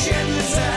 shit to say.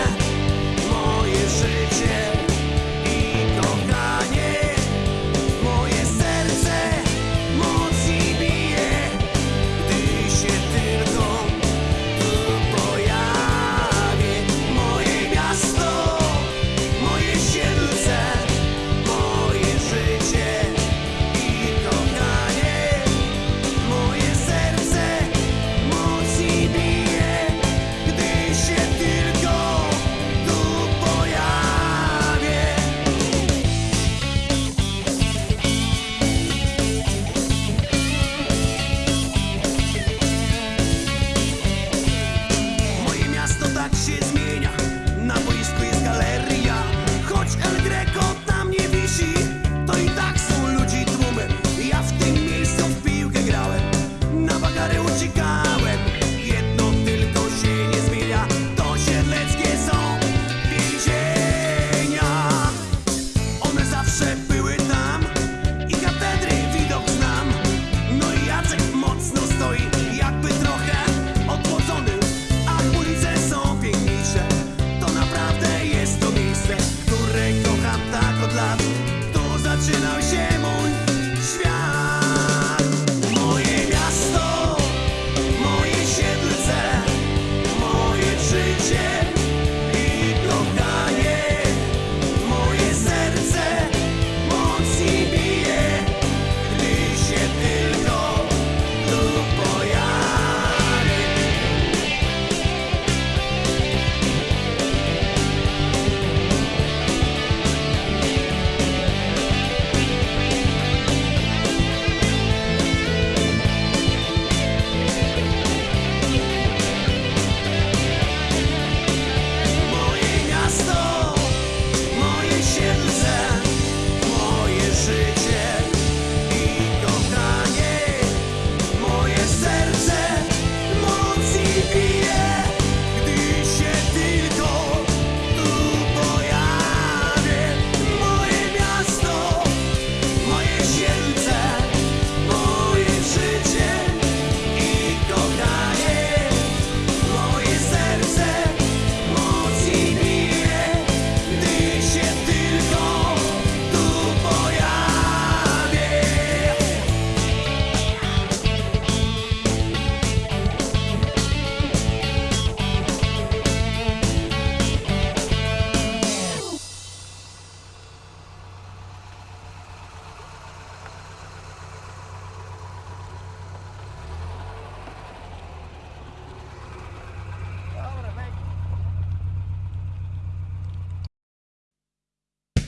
share.